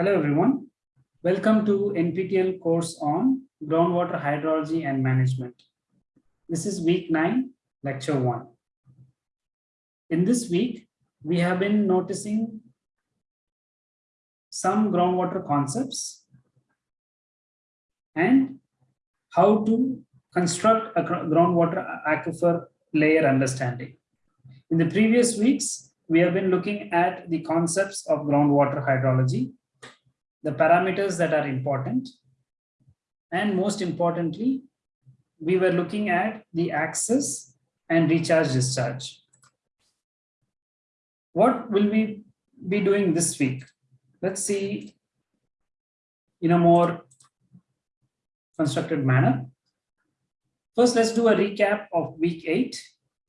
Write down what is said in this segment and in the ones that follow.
Hello everyone. Welcome to NPTEL course on groundwater hydrology and management. This is week 9, lecture 1. In this week, we have been noticing some groundwater concepts and how to construct a groundwater aquifer layer understanding. In the previous weeks, we have been looking at the concepts of groundwater hydrology the parameters that are important. And most importantly, we were looking at the access and recharge discharge. What will we be doing this week? Let's see in a more constructed manner. First, let's do a recap of week eight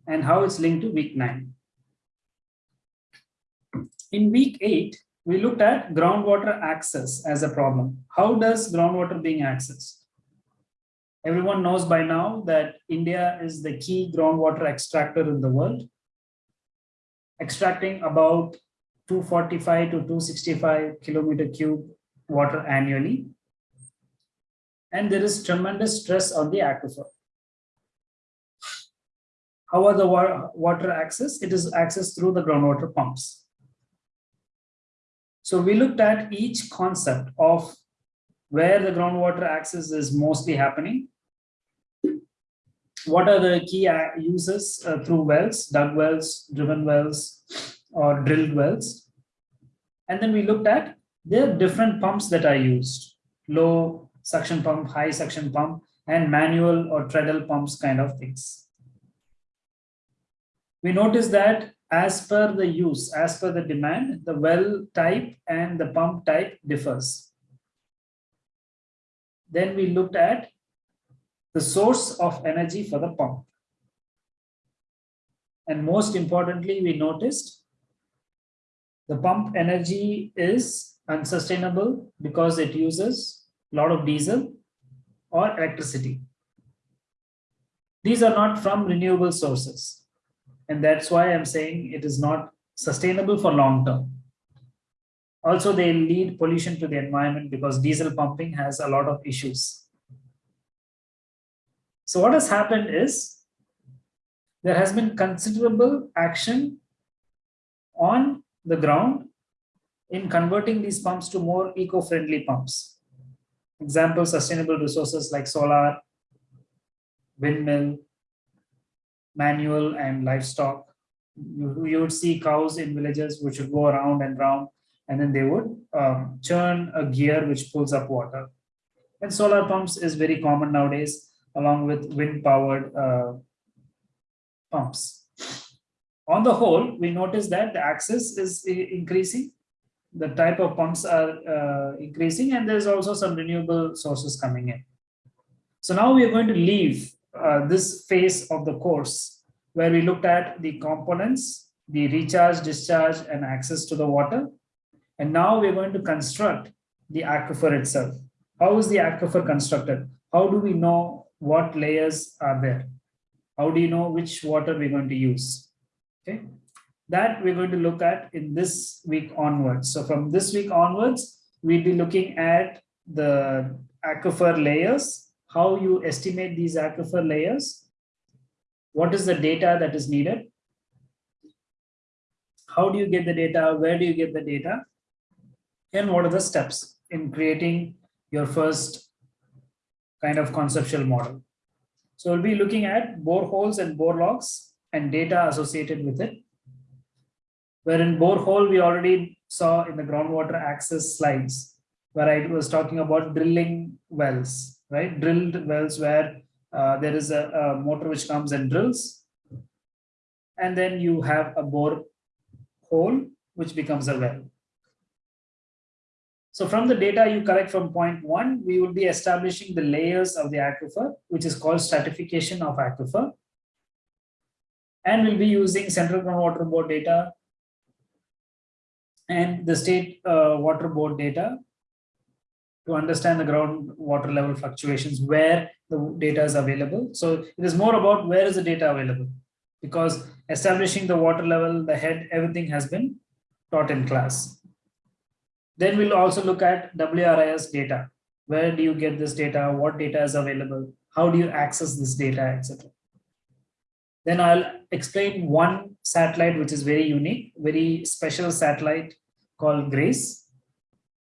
and how it's linked to week nine. In week eight, we looked at groundwater access as a problem. How does groundwater being accessed? Everyone knows by now that India is the key groundwater extractor in the world, extracting about 245 to 265 kilometer cube water annually. And there is tremendous stress on the aquifer. How are the water access? It is accessed through the groundwater pumps. So we looked at each concept of where the groundwater access is mostly happening. What are the key uses uh, through wells, dug wells, driven wells, or drilled wells. And then we looked at the different pumps that are used, low suction pump, high suction pump, and manual or treadle pumps kind of things. We noticed that as per the use, as per the demand, the well type and the pump type differs. Then we looked at the source of energy for the pump. And most importantly, we noticed the pump energy is unsustainable because it uses a lot of diesel or electricity. These are not from renewable sources. And that's why I'm saying it is not sustainable for long term. Also, they lead pollution to the environment because diesel pumping has a lot of issues. So what has happened is there has been considerable action on the ground in converting these pumps to more eco-friendly pumps. Example, sustainable resources like solar, windmill, manual and livestock. You, you would see cows in villages which would go around and round and then they would um, churn a gear which pulls up water. And solar pumps is very common nowadays along with wind powered uh, pumps. On the whole, we notice that the access is increasing. The type of pumps are uh, increasing and there's also some renewable sources coming in. So now we are going to leave uh, this phase of the course where we looked at the components, the recharge, discharge, and access to the water. And now we're going to construct the aquifer itself. How is the aquifer constructed? How do we know what layers are there? How do you know which water we're going to use? Okay, that we're going to look at in this week onwards. So from this week onwards, we'll be looking at the aquifer layers how you estimate these aquifer layers, what is the data that is needed, how do you get the data, where do you get the data, and what are the steps in creating your first kind of conceptual model. So we'll be looking at boreholes and bore logs and data associated with it. Where in borehole, we already saw in the groundwater access slides, where I was talking about drilling wells right? Drilled wells where uh, there is a, a, motor which comes and drills. And then you have a bore hole, which becomes a well. So from the data you collect from point one, we will be establishing the layers of the aquifer, which is called stratification of aquifer. And we'll be using Central Groundwater Board data and the State uh, Water Board data to understand the groundwater level fluctuations, where the data is available. So it is more about where is the data available because establishing the water level, the head, everything has been taught in class. Then we'll also look at WRIS data. Where do you get this data? What data is available? How do you access this data, etc. Then I'll explain one satellite which is very unique, very special satellite called GRACE.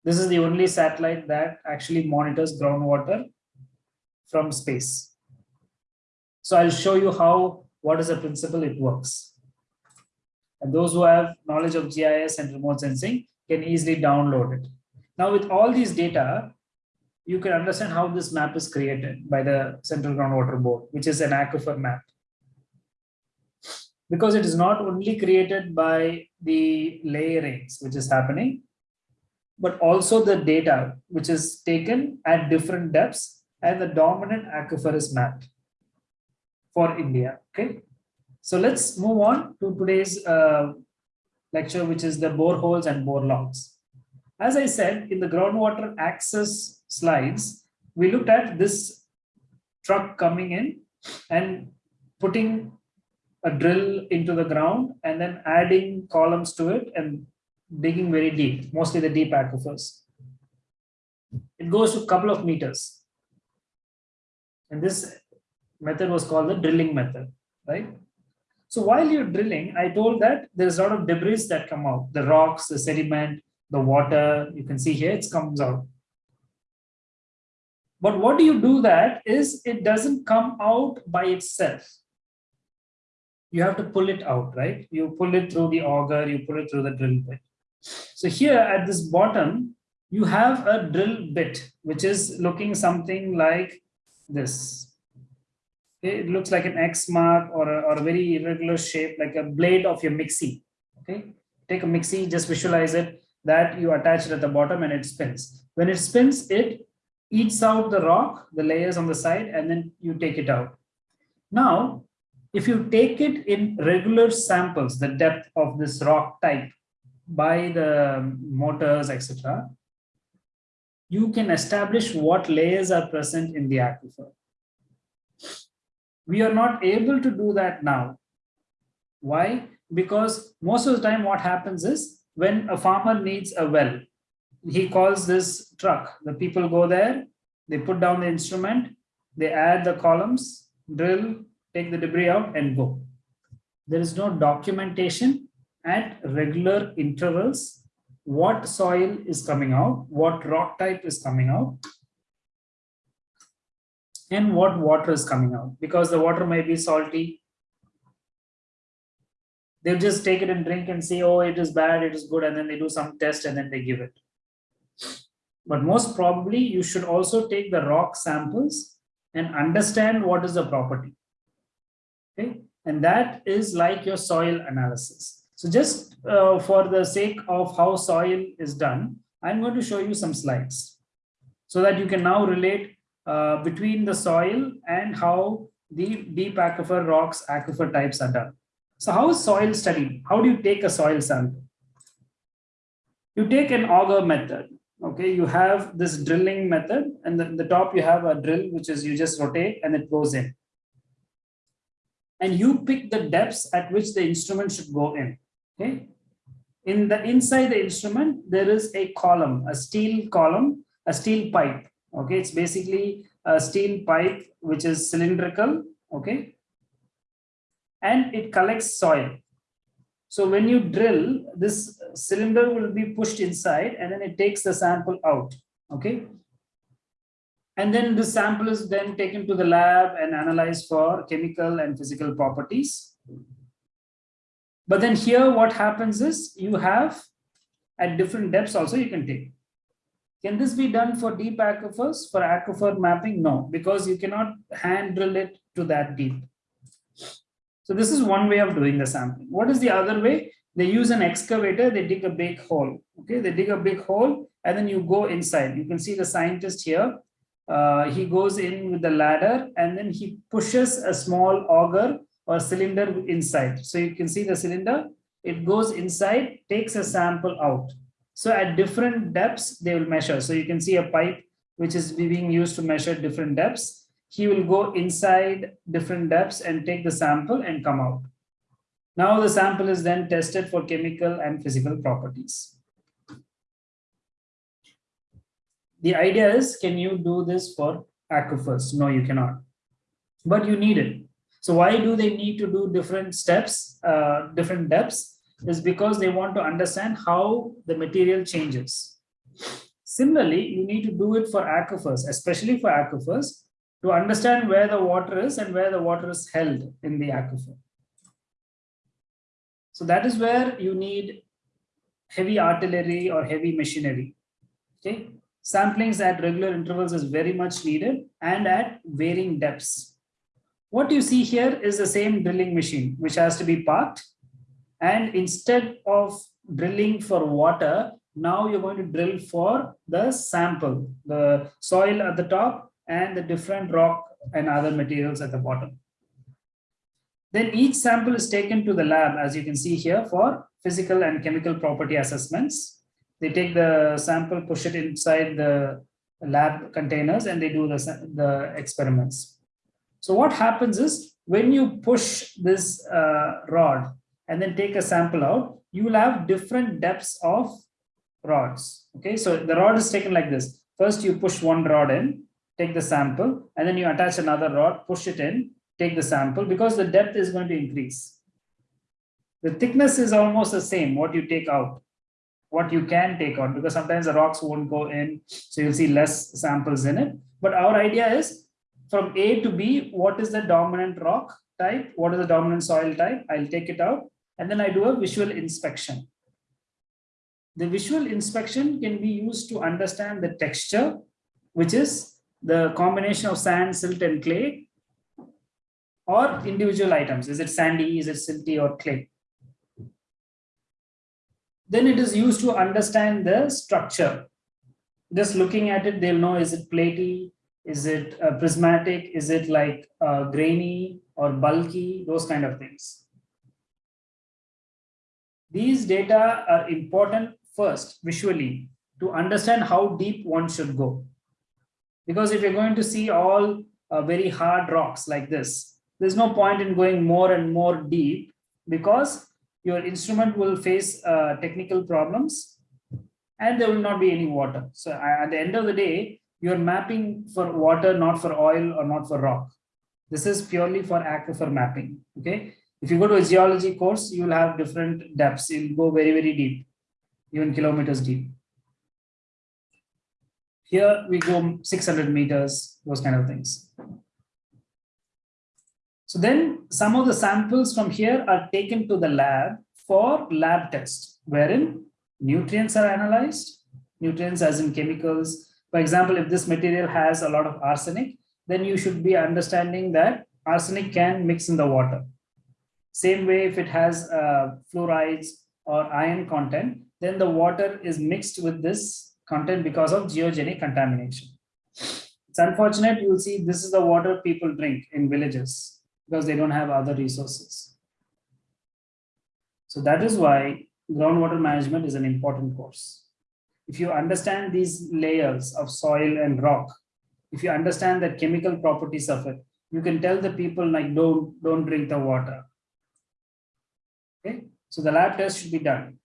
This is the only satellite that actually monitors groundwater from space. So I'll show you how, what is the principle it works. And those who have knowledge of GIS and remote sensing can easily download it. Now with all these data, you can understand how this map is created by the Central Groundwater Board, which is an aquifer map. Because it is not only created by the layerings, which is happening, but also the data which is taken at different depths and the dominant aquifer is mapped for India. Okay, so let's move on to today's uh, lecture, which is the boreholes and bore logs. As I said in the groundwater access slides, we looked at this truck coming in and putting a drill into the ground and then adding columns to it and digging very deep, mostly the deep aquifers. It goes to a couple of meters. And this method was called the drilling method, right? So while you're drilling, I told that there's a lot of debris that come out, the rocks, the sediment, the water, you can see here, it comes out. But what do you do that is it doesn't come out by itself you have to pull it out, right? You pull it through the auger, you pull it through the drill bit. So here at this bottom, you have a drill bit, which is looking something like this. It looks like an X mark or a, or a very irregular shape, like a blade of your mixie. Okay, take a mixie, just visualize it that you attach it at the bottom and it spins. When it spins, it eats out the rock, the layers on the side, and then you take it out. Now, if you take it in regular samples, the depth of this rock type, by the motors, etc., you can establish what layers are present in the aquifer. We are not able to do that now. Why? Because most of the time what happens is when a farmer needs a well, he calls this truck. The people go there, they put down the instrument, they add the columns, drill, take the debris out and go. There is no documentation at regular intervals what soil is coming out, what rock type is coming out, and what water is coming out because the water may be salty. They'll just take it and drink and say, oh, it is bad, it is good, and then they do some test and then they give it. But most probably you should also take the rock samples and understand what is the property. Okay, and that is like your soil analysis. So just uh, for the sake of how soil is done, I'm going to show you some slides so that you can now relate uh, between the soil and how the deep aquifer rocks aquifer types are done. So how is soil studied? How do you take a soil sample? You take an auger method. Okay, you have this drilling method and the, the top you have a drill which is you just rotate and it goes in. And you pick the depths at which the instrument should go in okay. In the inside the instrument there is a column a steel column a steel pipe. Okay. It's basically a steel pipe which is cylindrical. Okay. And it collects soil. So when you drill this cylinder will be pushed inside and then it takes the sample out. Okay. And then the sample is then taken to the lab and analyzed for chemical and physical properties but then here what happens is you have at different depths also you can take. Can this be done for deep aquifers? For aquifer mapping? No, because you cannot hand drill it to that deep. So this is one way of doing the sampling. What is the other way? They use an excavator, they dig a big hole. Okay, they dig a big hole and then you go inside. You can see the scientist here. Uh, he goes in with the ladder and then he pushes a small auger or cylinder inside. So you can see the cylinder, it goes inside, takes a sample out. So at different depths, they will measure. So you can see a pipe which is being used to measure different depths. He will go inside different depths and take the sample and come out. Now the sample is then tested for chemical and physical properties. The idea is, can you do this for aquifers? No, you cannot, but you need it. So why do they need to do different steps, uh, different depths? Is because they want to understand how the material changes. Similarly, you need to do it for aquifers, especially for aquifers, to understand where the water is and where the water is held in the aquifer. So that is where you need heavy artillery or heavy machinery. Okay, samplings at regular intervals is very much needed and at varying depths. What you see here is the same drilling machine which has to be parked and instead of drilling for water, now you're going to drill for the sample, the soil at the top and the different rock and other materials at the bottom. Then each sample is taken to the lab, as you can see here, for physical and chemical property assessments. They take the sample, push it inside the lab containers, and they do the, the experiments. So what happens is, when you push this uh, rod and then take a sample out, you will have different depths of rods. Okay, so the rod is taken like this. First, you push one rod in, take the sample, and then you attach another rod, push it in, take the sample because the depth is going to increase. The thickness is almost the same, what you take out, what you can take out, because sometimes the rocks won't go in, so you'll see less samples in it. But our idea is from A to B, what is the dominant rock type? What is the dominant soil type? I'll take it out, and then I do a visual inspection. The visual inspection can be used to understand the texture, which is the combination of sand, silt, and clay, or individual items. Is it sandy, is it silty or clay? Then it is used to understand the structure. Just looking at it, they'll know is it platy, is it uh, prismatic, is it like uh, grainy or bulky, those kind of things. These data are important first visually to understand how deep one should go. Because if you're going to see all uh, very hard rocks like this, there's no point in going more and more deep because your instrument will face uh, technical problems and there will not be any water. So at the end of the day, you're mapping for water, not for oil or not for rock. This is purely for aquifer mapping. Okay. If you go to a geology course, you'll have different depths. You'll go very, very deep, even kilometers deep. Here we go 600 meters, those kind of things. So then some of the samples from here are taken to the lab for lab test, wherein nutrients are analyzed, nutrients as in chemicals. For example, if this material has a lot of arsenic, then you should be understanding that arsenic can mix in the water. Same way, if it has uh, fluorides or iron content, then the water is mixed with this content because of geogenic contamination. It's unfortunate, you'll see this is the water people drink in villages because they don't have other resources. So that is why groundwater management is an important course. If you understand these layers of soil and rock, if you understand the chemical properties of it, you can tell the people like don't don't drink the water. Okay, so the lab test should be done.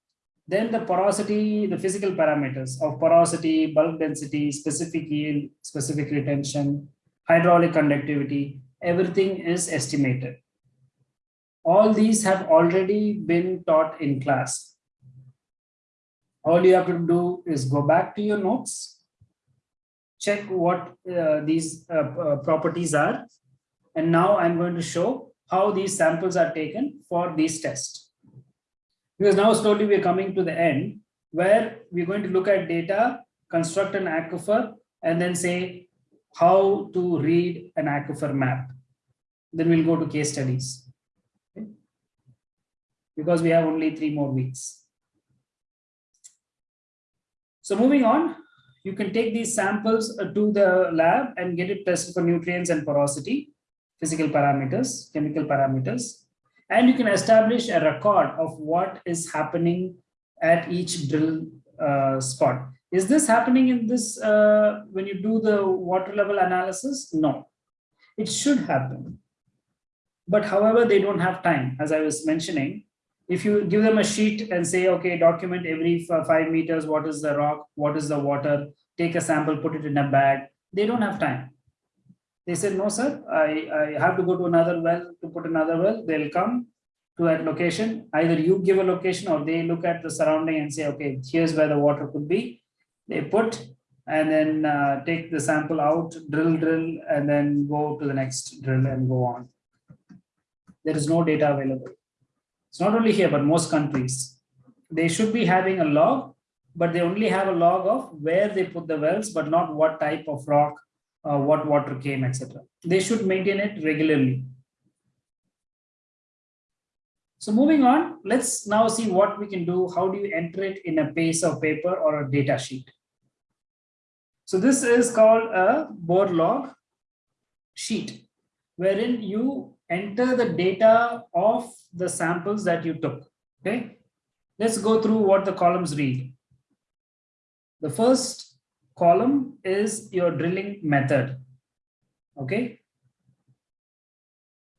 Then the porosity, the physical parameters of porosity, bulk density, specific yield, specific retention, hydraulic conductivity, everything is estimated. All these have already been taught in class. All you have to do is go back to your notes, check what uh, these uh, uh, properties are, and now I'm going to show how these samples are taken for these tests. Because now slowly we're coming to the end where we're going to look at data, construct an aquifer, and then say how to read an aquifer map. Then we'll go to case studies. Okay? Because we have only three more weeks. So moving on, you can take these samples uh, to the lab and get it tested for nutrients and porosity, physical parameters, chemical parameters, and you can establish a record of what is happening at each drill uh, spot. Is this happening in this, uh, when you do the water level analysis? No, it should happen. But however, they don't have time, as I was mentioning. If you give them a sheet and say, okay, document every five meters, what is the rock, what is the water, take a sample, put it in a bag. They don't have time. They said, no, sir, I, I have to go to another well to put another well. They'll come to that location. Either you give a location or they look at the surrounding and say, okay, here's where the water could be. They put and then uh, take the sample out, drill, drill, and then go to the next drill and go on. There is no data available. It's not only here, but most countries. They should be having a log, but they only have a log of where they put the wells, but not what type of rock, uh, what water came, etc. They should maintain it regularly. So moving on, let's now see what we can do. How do you enter it in a piece of paper or a data sheet? So this is called a bore log sheet, wherein you enter the data of the samples that you took. Okay, let's go through what the columns read. The first column is your drilling method. Okay,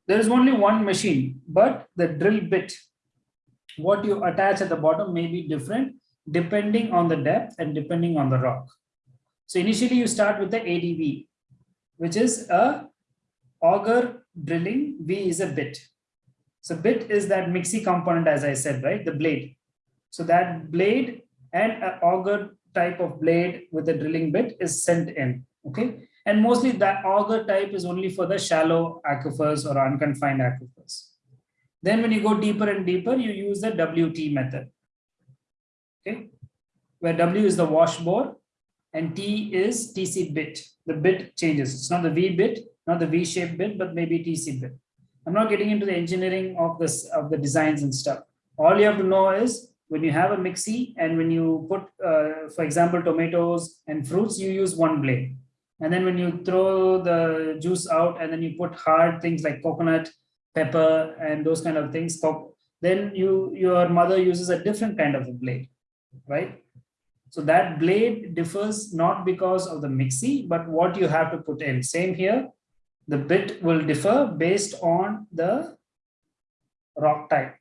there is only one machine, but the drill bit, what you attach at the bottom may be different depending on the depth and depending on the rock. So initially you start with the ADV, which is a auger drilling, V is a bit. So bit is that mixie component, as I said, right? The blade. So that blade and an auger type of blade with a drilling bit is sent in, okay? And mostly that auger type is only for the shallow aquifers or unconfined aquifers. Then when you go deeper and deeper, you use the WT method, okay? Where W is the wash bore and T is TC bit. The bit changes. It's not the V bit, not the V-shaped bit, but maybe TC bit. I'm not getting into the engineering of this of the designs and stuff. All you have to know is when you have a mixie and when you put, uh, for example, tomatoes and fruits, you use one blade. And then when you throw the juice out and then you put hard things like coconut, pepper, and those kind of things, then you your mother uses a different kind of a blade, right? So that blade differs not because of the mixie, but what you have to put in. Same here, the bit will differ based on the rock type.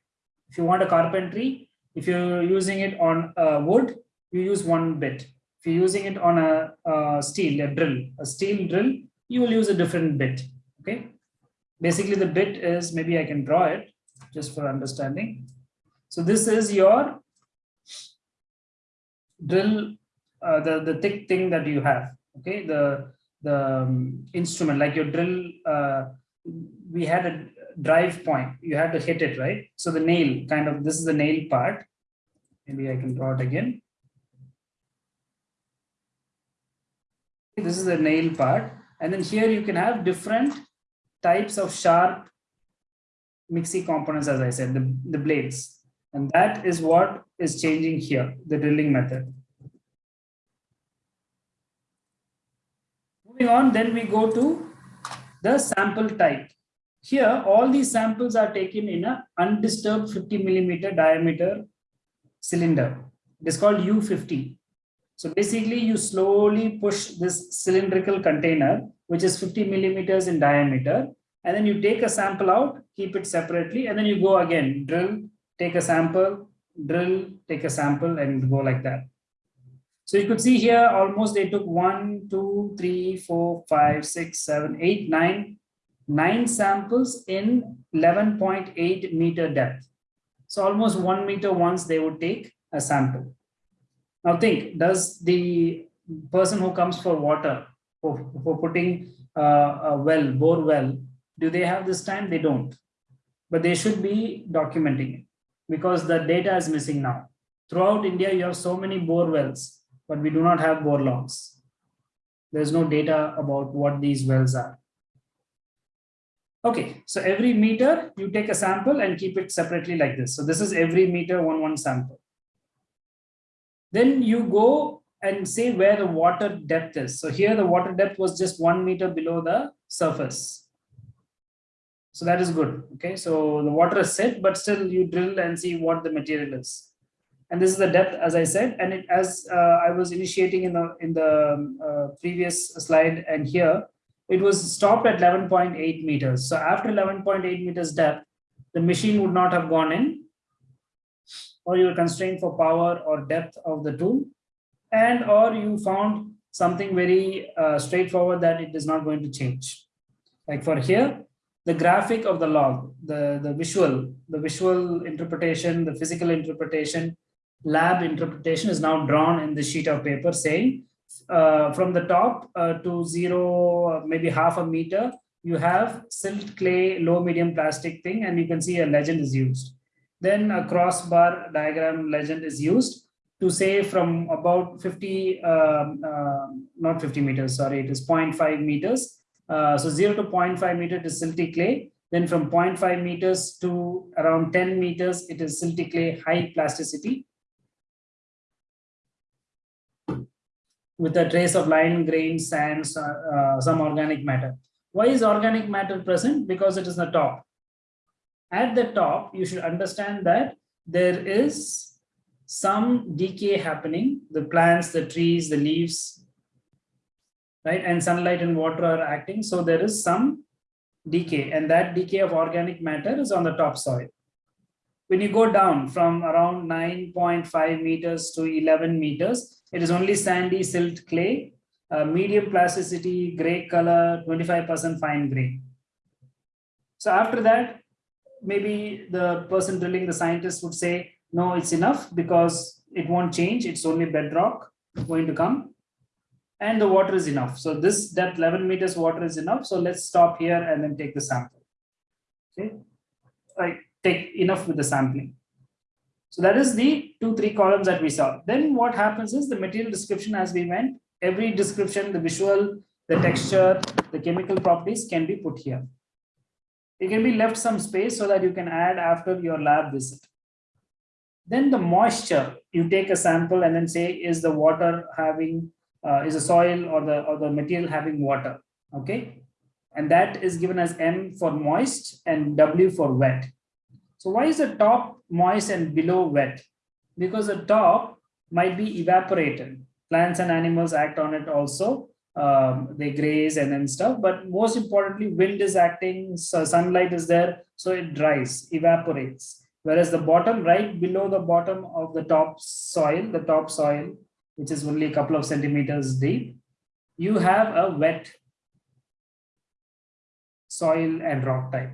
If you want a carpentry, if you're using it on uh, wood, you use one bit. If you're using it on a, a steel, a drill, a steel drill, you will use a different bit. Okay. Basically, the bit is maybe I can draw it just for understanding. So this is your drill uh, the the thick thing that you have okay? The the um, instrument like your drill uh, we had a drive point. You had to hit it right? So the nail kind of this is the nail part. Maybe i can draw it again. This is the nail part. And then here you can have different types of sharp mixie components as i said the, the blades. And that is what is changing here, the drilling method. Moving on, then we go to the sample type. Here, all these samples are taken in a undisturbed 50 millimeter diameter cylinder. It is called U50. So basically, you slowly push this cylindrical container, which is 50 millimeters in diameter, and then you take a sample out, keep it separately, and then you go again, drill, take a sample, drill, take a sample and go like that. So you could see here almost they took one, two, three, four, five, six, seven, eight, nine, nine samples in 11.8 meter depth. So almost one meter once they would take a sample. Now think, does the person who comes for water, for, for putting uh, a well, bore well, do they have this time? They don't. But they should be documenting it because the data is missing now. Throughout India, you have so many bore wells, but we do not have bore logs. There's no data about what these wells are. Okay, so every meter you take a sample and keep it separately like this. So this is every meter one one sample. Then you go and say where the water depth is. So here the water depth was just one meter below the surface. So that is good. Okay, so the water is set, but still you drill and see what the material is. And this is the depth, as I said, and it as uh, I was initiating in the in the um, uh, previous slide and here, it was stopped at 11.8 meters. So after 11.8 meters depth, the machine would not have gone in, or you were constrained for power or depth of the tool, and or you found something very uh, straightforward that it is not going to change. Like for here, the graphic of the log, the, the visual, the visual interpretation, the physical interpretation, lab interpretation is now drawn in the sheet of paper saying uh, from the top uh, to zero, maybe half a meter, you have silt clay, low medium plastic thing, and you can see a legend is used. Then a crossbar diagram legend is used to say from about 50, um, uh, not 50 meters, sorry, it is 0.5 meters. Uh, so 0 to 0.5 meter is silty clay. Then from 0.5 meters to around 10 meters, it is silty clay high plasticity. With a trace of line, grain, sands, uh, uh, some organic matter. Why is organic matter present? Because it is the top. At the top, you should understand that there is some decay happening, the plants, the trees, the leaves, right? And sunlight and water are acting. So there is some decay and that decay of organic matter is on the top soil. When you go down from around 9.5 meters to 11 meters, it is only sandy silt clay uh, medium plasticity, gray color, 25% fine grain. So after that, maybe the person drilling, the scientist would say, no, it's enough because it won't change. It's only bedrock going to come and the water is enough. So this depth 11 meters water is enough. So let's stop here and then take the sample. Okay, I take enough with the sampling. So that is the two, three columns that we saw. Then what happens is the material description as we went every description, the visual, the texture, the chemical properties can be put here. It can be left some space so that you can add after your lab visit. Then the moisture, you take a sample and then say, is the water having, uh, is the soil or the, or the material having water, okay? And that is given as M for moist and W for wet. So why is the top moist and below wet? Because the top might be evaporated plants and animals act on it also um, they graze and then stuff but most importantly wind is acting so sunlight is there so it dries evaporates whereas the bottom right below the bottom of the top soil the top soil which is only a couple of centimeters deep you have a wet soil and rock type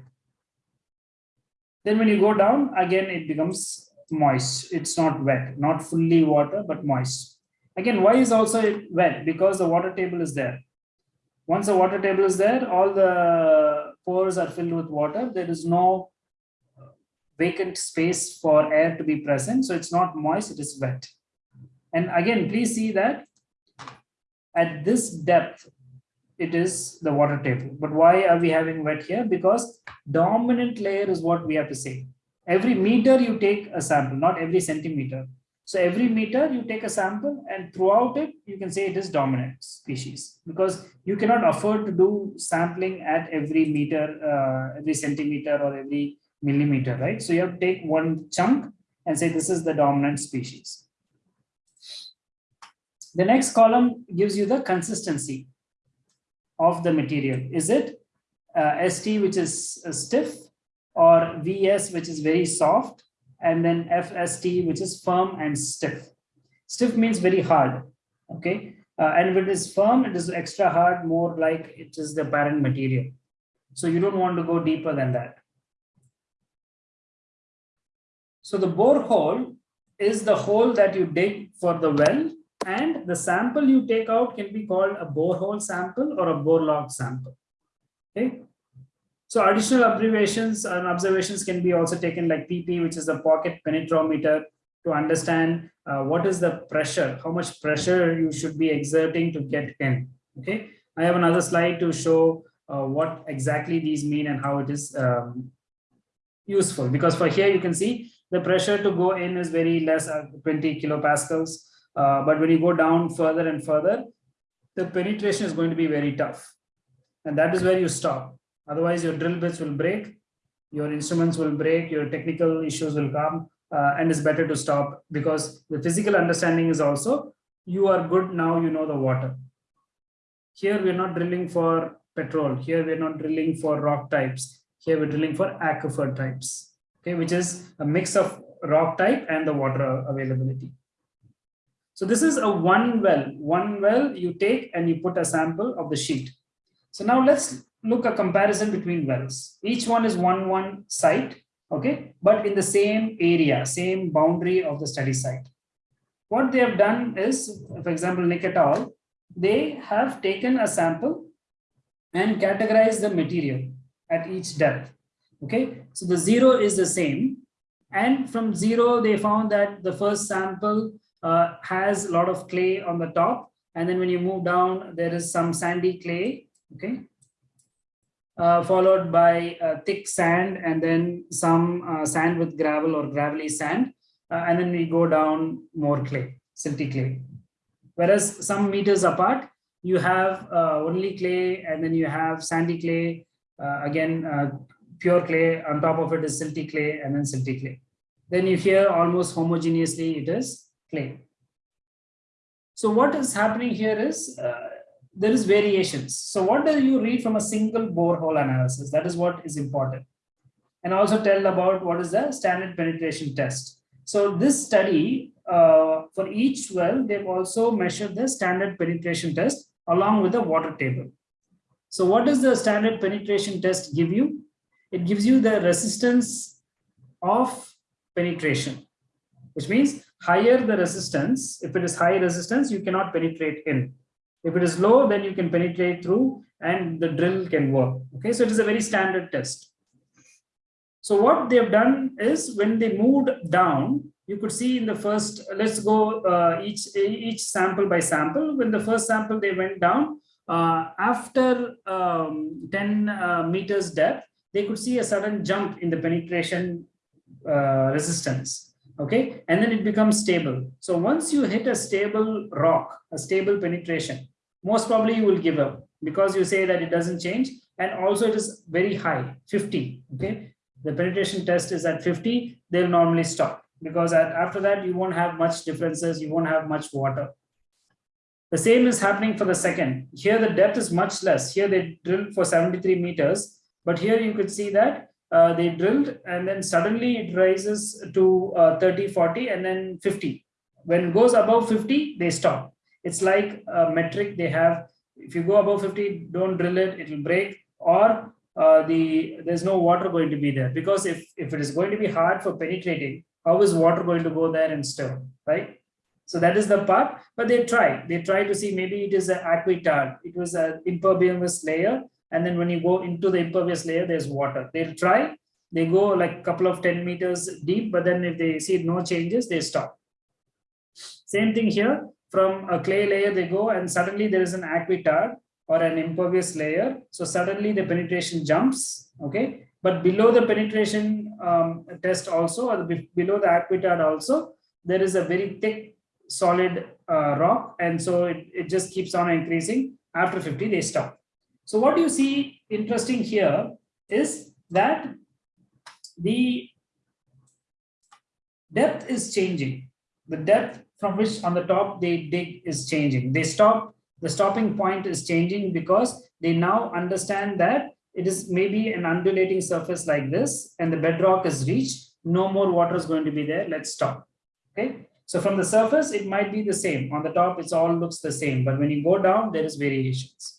then when you go down again it becomes moist it's not wet not fully water but moist Again, why is also wet? Because the water table is there. Once the water table is there, all the pores are filled with water. There is no vacant space for air to be present. So it's not moist, it is wet. And again, please see that at this depth, it is the water table. But why are we having wet here? Because dominant layer is what we have to say. Every meter you take a sample, not every centimeter. So every meter you take a sample and throughout it, you can say it is dominant species because you cannot afford to do sampling at every meter, uh, every centimeter or every millimeter, right? So you have to take one chunk and say this is the dominant species. The next column gives you the consistency of the material. Is it uh, ST, which is uh, stiff, or VS, which is very soft, and then FST, which is firm and stiff. Stiff means very hard, okay? Uh, and if it is firm, it is extra hard, more like it is the parent material. So you don't want to go deeper than that. So the borehole is the hole that you dig for the well and the sample you take out can be called a borehole sample or a bore log sample. Okay, so additional observations and observations can be also taken like PP, which is the pocket penetrometer to understand uh, what is the pressure, how much pressure you should be exerting to get in. Okay, I have another slide to show uh, what exactly these mean and how it is um, useful. Because for here you can see the pressure to go in is very less, uh, 20 kilopascals. Uh, but when you go down further and further, the penetration is going to be very tough. And that is where you stop. Otherwise, your drill bits will break, your instruments will break, your technical issues will come, uh, and it's better to stop because the physical understanding is also you are good now, you know the water. Here, we're not drilling for petrol. Here, we're not drilling for rock types. Here, we're drilling for aquifer types, okay, which is a mix of rock type and the water availability. So this is a one well, one well you take and you put a sample of the sheet. So now let's look a comparison between wells. Each one is one, one site, okay, but in the same area, same boundary of the study site. What they have done is, for example, Nick et al., they have taken a sample and categorized the material at each depth. Okay, so the zero is the same. And from zero, they found that the first sample uh, has a lot of clay on the top. And then when you move down, there is some sandy clay, okay? Uh, followed by uh, thick sand and then some uh, sand with gravel or gravelly sand. Uh, and then we go down more clay, silty clay. Whereas some meters apart, you have uh, only clay and then you have sandy clay, again, pure clay, on top of it is silty clay and then silty clay. Then you hear almost homogeneously it is clay. So what is happening here is uh, there is variations. So what do you read from a single borehole analysis? That is what is important. And also tell about what is the standard penetration test. So this study, uh, for each well, they've also measured the standard penetration test along with the water table. So what does the standard penetration test give you? It gives you the resistance of penetration, which means higher the resistance, if it is high resistance, you cannot penetrate in. If it is low, then you can penetrate through and the drill can work. Okay, so it is a very standard test. So what they have done is when they moved down, you could see in the first, let's go uh, each, each sample by sample. When the first sample they went down, uh, after um, 10 uh, meters depth, they could see a sudden jump in the penetration uh, resistance okay? And then it becomes stable. So once you hit a stable rock a stable penetration most probably you will give up because you say that it doesn't change. And also it is very high 50 okay? The penetration test is at 50 they'll normally stop because at, after that you won't have much differences you won't have much water. The same is happening for the second. Here the depth is much less. Here they drill for 73 meters but here you could see that uh, they drilled and then suddenly it rises to uh, 30 40 and then 50 when goes above 50 they stop. It's like a metric they have. If you go above 50 don't drill it it will break or uh, the there's no water going to be there because if if it is going to be hard for penetrating how is water going to go there and stir right? So that is the part but they try. They try to see maybe it is an aquitard it was an impervious layer and then when you go into the impervious layer there's water. They'll try they go like a couple of 10 meters deep but then if they see no changes they stop. Same thing here from a clay layer they go and suddenly there is an aquitard or an impervious layer. So suddenly the penetration jumps okay? But below the penetration um, test also or below the aquitard also there is a very thick solid uh, rock. And so it, it just keeps on increasing. After 50 they stop so what you see interesting here is that the depth is changing. The depth from which on the top they dig is changing. They stop, the stopping point is changing because they now understand that it is maybe an undulating surface like this and the bedrock is reached. No more water is going to be there. Let's stop. Okay. So from the surface, it might be the same. On the top, it all looks the same. But when you go down, there is variations.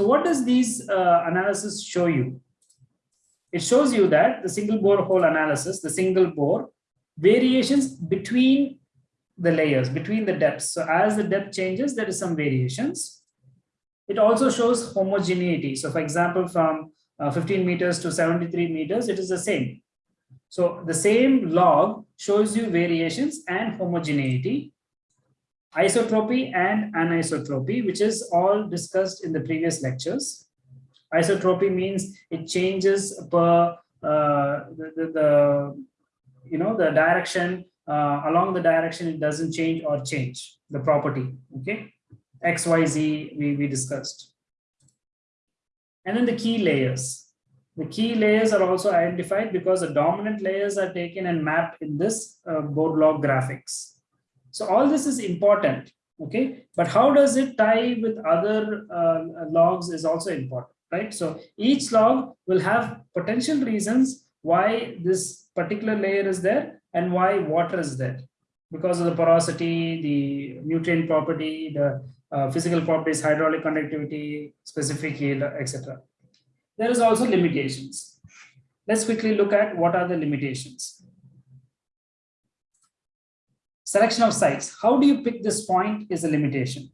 So what does these uh, analysis show you? It shows you that the single bore hole analysis, the single bore, variations between the layers, between the depths. So as the depth changes, there is some variations. It also shows homogeneity. So for example, from uh, 15 meters to 73 meters, it is the same. So the same log shows you variations and homogeneity isotropy and anisotropy, which is all discussed in the previous lectures. Isotropy means it changes per uh, the, the, the, you know the direction uh, along the direction it doesn't change or change the property. Okay, X Y Z we we discussed, and then the key layers. The key layers are also identified because the dominant layers are taken and mapped in this uh, bore log graphics. So all this is important, okay? But how does it tie with other uh, logs is also important, right? So each log will have potential reasons why this particular layer is there and why water is there. because of the porosity, the nutrient property, the uh, physical properties, hydraulic conductivity, specific yield, etc. There is also limitations. Let's quickly look at what are the limitations. Selection of sites. How do you pick this point is a limitation.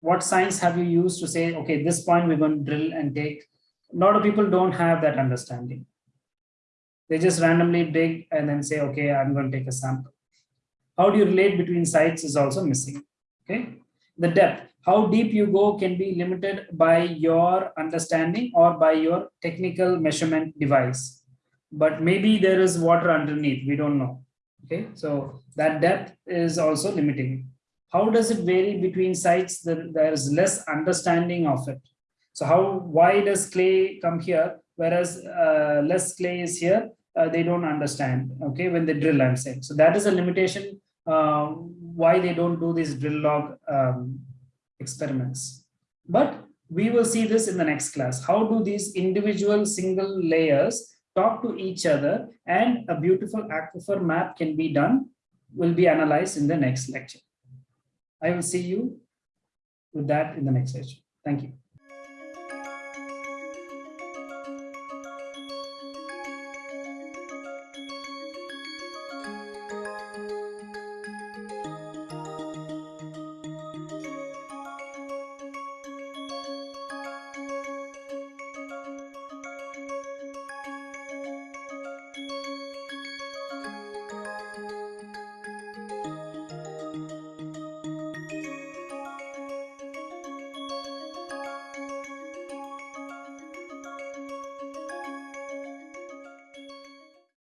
What science have you used to say, okay, this point we're going to drill and take? A lot of people don't have that understanding. They just randomly dig and then say, okay, I'm going to take a sample. How do you relate between sites is also missing. Okay. The depth, how deep you go can be limited by your understanding or by your technical measurement device. But maybe there is water underneath, we don't know. Okay, so that depth is also limiting. How does it vary between sites? There is less understanding of it. So how, why does clay come here? Whereas uh, less clay is here, uh, they don't understand, okay, when they drill, I'm saying. So that is a limitation uh, why they don't do these drill log um, experiments. But we will see this in the next class. How do these individual single layers talk to each other and a beautiful aquifer map can be done will be analyzed in the next lecture. I will see you with that in the next session. Thank you.